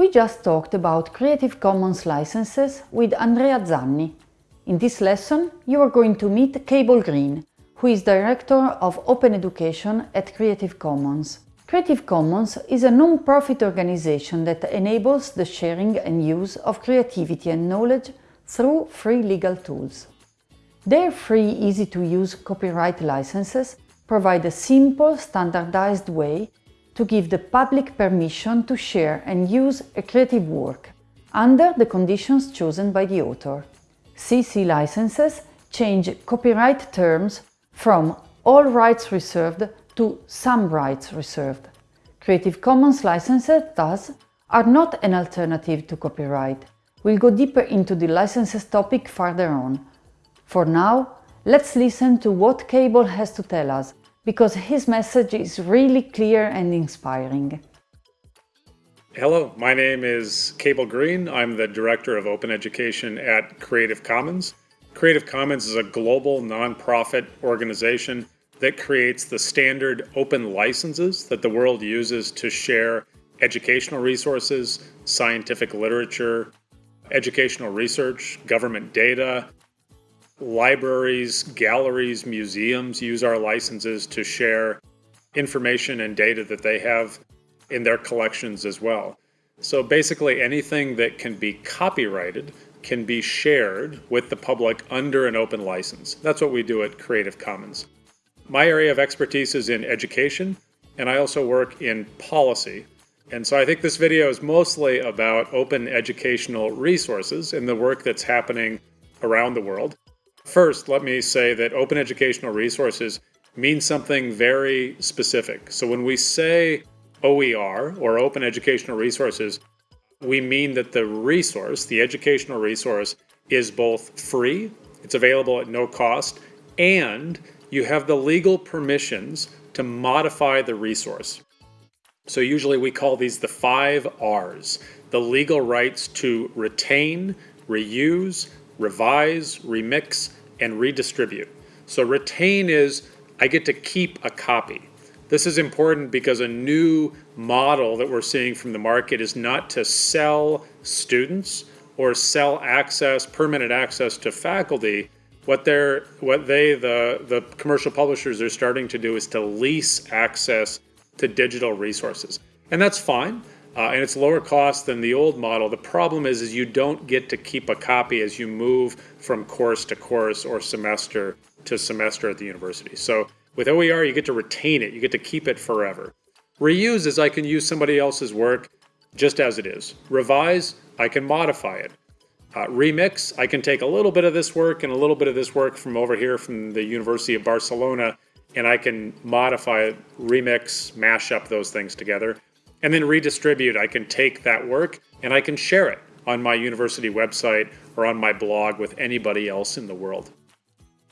We just talked about Creative Commons licenses with Andrea Zanni. In this lesson, you are going to meet Cable Green, who is Director of Open Education at Creative Commons. Creative Commons is a non-profit organization that enables the sharing and use of creativity and knowledge through free legal tools. Their free, easy-to-use copyright licenses provide a simple, standardized way to give the public permission to share and use a creative work under the conditions chosen by the author. CC licenses change copyright terms from all rights reserved to some rights reserved. Creative Commons licenses, thus, are not an alternative to copyright. We'll go deeper into the licenses topic further on. For now, let's listen to what Cable has to tell us because his message is really clear and inspiring. Hello, my name is Cable Green. I'm the Director of Open Education at Creative Commons. Creative Commons is a global nonprofit organization that creates the standard open licenses that the world uses to share educational resources, scientific literature, educational research, government data, libraries, galleries, museums use our licenses to share information and data that they have in their collections as well. So basically anything that can be copyrighted can be shared with the public under an open license. That's what we do at Creative Commons. My area of expertise is in education, and I also work in policy. And so I think this video is mostly about open educational resources and the work that's happening around the world. First, let me say that open educational resources means something very specific. So when we say OER, or Open Educational Resources, we mean that the resource, the educational resource, is both free, it's available at no cost, and you have the legal permissions to modify the resource. So usually we call these the five R's, the legal rights to retain, reuse, revise, remix, and redistribute. So retain is I get to keep a copy. This is important because a new model that we're seeing from the market is not to sell students or sell access, permanent access to faculty. What they're, what they, the, the commercial publishers are starting to do is to lease access to digital resources. And that's fine. Uh, and it's lower cost than the old model. The problem is, is you don't get to keep a copy as you move from course to course or semester to semester at the university. So with OER, you get to retain it. You get to keep it forever. Reuse is I can use somebody else's work just as it is. Revise, I can modify it. Uh, remix, I can take a little bit of this work and a little bit of this work from over here from the University of Barcelona and I can modify it, remix, mash up those things together and then redistribute. I can take that work and I can share it on my university website or on my blog with anybody else in the world.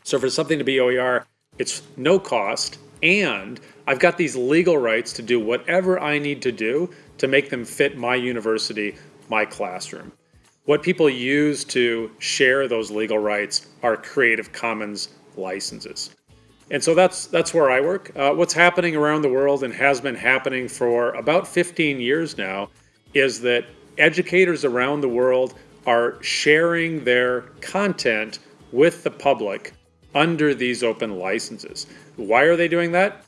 So for something to be OER, it's no cost and I've got these legal rights to do whatever I need to do to make them fit my university, my classroom. What people use to share those legal rights are Creative Commons licenses. And so that's that's where I work. Uh, what's happening around the world and has been happening for about 15 years now is that educators around the world are sharing their content with the public under these open licenses. Why are they doing that?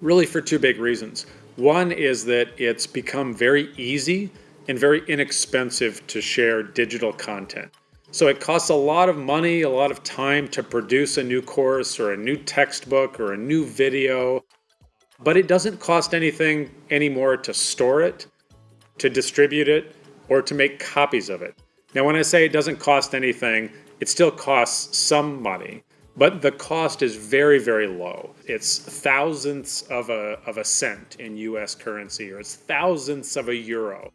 Really for two big reasons. One is that it's become very easy and very inexpensive to share digital content. So it costs a lot of money, a lot of time to produce a new course or a new textbook or a new video, but it doesn't cost anything anymore to store it, to distribute it, or to make copies of it. Now, when I say it doesn't cost anything, it still costs some money, but the cost is very, very low. It's thousandths of a, of a cent in US currency, or it's thousandths of a euro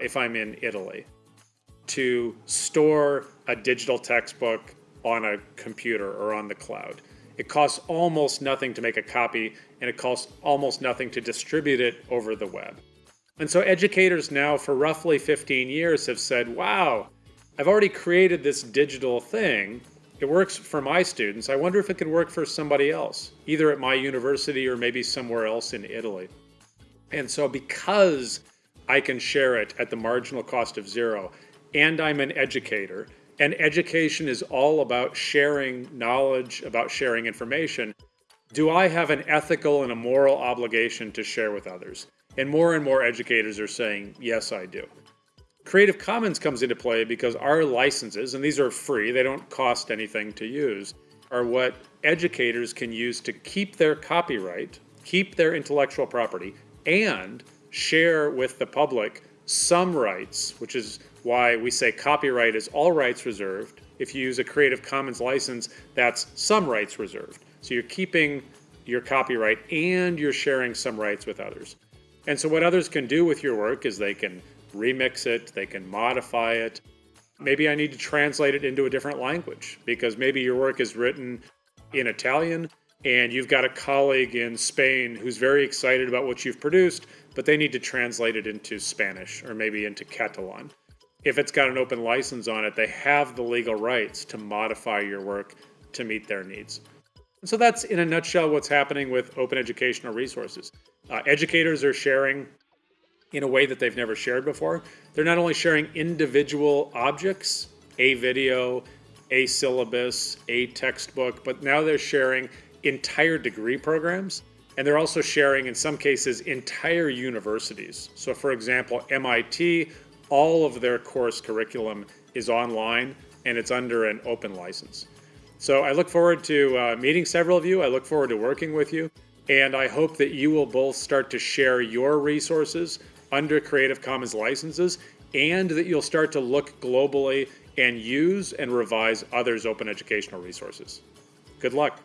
if I'm in Italy to store a digital textbook on a computer or on the cloud. It costs almost nothing to make a copy and it costs almost nothing to distribute it over the web. And so educators now for roughly 15 years have said, wow, I've already created this digital thing. It works for my students. I wonder if it could work for somebody else, either at my university or maybe somewhere else in Italy. And so because I can share it at the marginal cost of zero, and I'm an educator, and education is all about sharing knowledge, about sharing information, do I have an ethical and a moral obligation to share with others? And more and more educators are saying, yes, I do. Creative Commons comes into play because our licenses, and these are free, they don't cost anything to use, are what educators can use to keep their copyright, keep their intellectual property, and share with the public some rights, which is why we say copyright is all rights reserved. If you use a Creative Commons license, that's some rights reserved. So you're keeping your copyright and you're sharing some rights with others. And so what others can do with your work is they can remix it, they can modify it. Maybe I need to translate it into a different language because maybe your work is written in Italian and you've got a colleague in Spain who's very excited about what you've produced, but they need to translate it into Spanish or maybe into Catalan. If it's got an open license on it, they have the legal rights to modify your work to meet their needs. So that's in a nutshell what's happening with open educational resources. Uh, educators are sharing in a way that they've never shared before. They're not only sharing individual objects, a video, a syllabus, a textbook, but now they're sharing entire degree programs. And they're also sharing, in some cases, entire universities. So, for example, MIT, all of their course curriculum is online and it's under an open license. So I look forward to uh, meeting several of you. I look forward to working with you. And I hope that you will both start to share your resources under Creative Commons licenses and that you'll start to look globally and use and revise others' open educational resources. Good luck.